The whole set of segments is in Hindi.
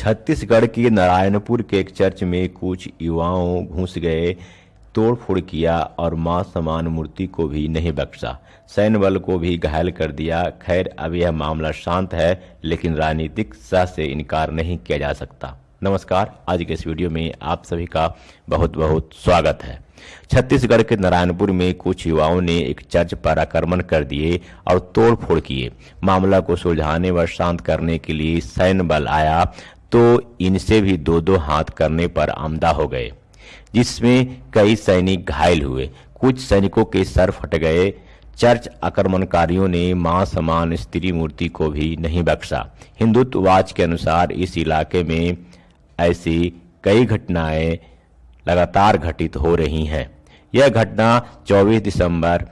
छत्तीसगढ़ के नारायणपुर के एक चर्च में कुछ युवाओं घुस गए, तोड़फोड़ किया और माँ समान मूर्ति को भी नहीं बख्शा। सैन्य बल को भी घायल कर दिया। खैर, अब यह मामला शांत है, लेकिन राजनीतिक सह से इनकार नहीं किया जा सकता। नमस्कार, आज के इस वीडियो में आप सभी का बहुत बहुत स्वागत है। छत्तीसगढ़ के नारायणपुर में कुछ युवाओं ने एक चर्च पर आक्रमण कर दिए और तोड़फोड़ किए। मामला को सुलझाने व शांत करने के लिए सैन्य बल आया। तो इनसे भी दो दो हाथ करने पर आमदा हो गए, जिसमें कई सैनिक घायल हुए। कुछ सैनिकों के सर फट गए। चर्च आक्रमणकारियों ने माँ समान स्त्री मूर्ति को भी नहीं बख्शा। हिंदुत्ववाच के अनुसार इस इलाके में ऐसी कई घटनाएँ लगातार घटित हो रही हैं। यह घटना 24 दिसंबर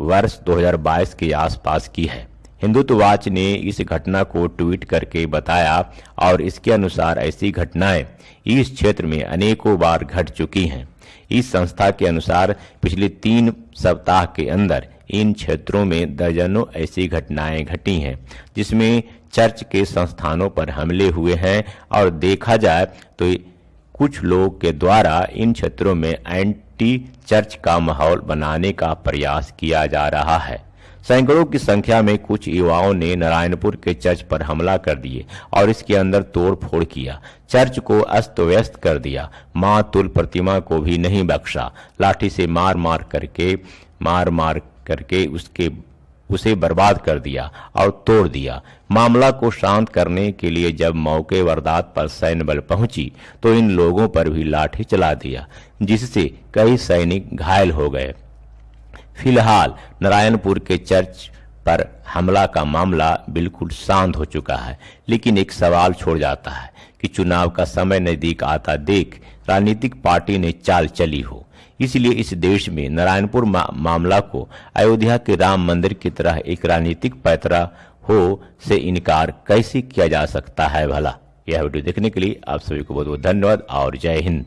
वर्ष 2022 के आसपास की है। हिंदुत्ववाच ने इस घटना को ट्वीट करके बताया और इसके अनुसार ऐसी घटनाएँ इस क्षेत्र में अनेकों बार घट चुकी हैं। इस संस्था के अनुसार पिछले तीन सप्ताह के अंदर इन क्षेत्रों में दर्जनों ऐसी घटनाएँ घटी हैं, जिसमें चर्च के संस्थानों पर हमले हुए हैं और देखा जाए तो कुछ लोग के द्वारा इन क्षेत्रों में एंटी चर्च का माहौल बनाने का प्रयास किया जा रहा है। सैकड़ों की संख्या में कुछ युवाओं ने नारायणपुर के चर्च पर हमला कर दिए और इसके अंदर तोड़ फोड़ किया। चर्च को अस्त व्यस्त कर दिया। माँ तुल प्रतिमा को भी नहीं बख्शा। लाठी से मार मार करके, मार मार करके उसके, उसे बर्बाद कर दिया और तोड़ दिया। मामला को शांत करने के लिए जब मौके वारदात पर सैन्य बल पहुँची तो इन लोगों पर भी लाठी चला दिया, जिससे कई सैनिक घायल हो गए। फ़िलहाल नारायणपुर के चर्च पर हमला का मामला बिल्कुल शांत हो चुका है लेकिन एक सवाल छोड़ जाता है कि चुनाव का समय नज़दीक आता देख राजनीतिक पार्टी ने चाल चली हो। इसलिए इस देश में नारायणपुर मा, मामला को अयोध्या के राम मंदिर की तरह एक राजनीतिक पैतरा हो से इनकार कैसे किया जा सकता है भला? यह वीडियो देखने के लिए आप सभी को बहुत बहुत धन्यवाद और जय हिंद।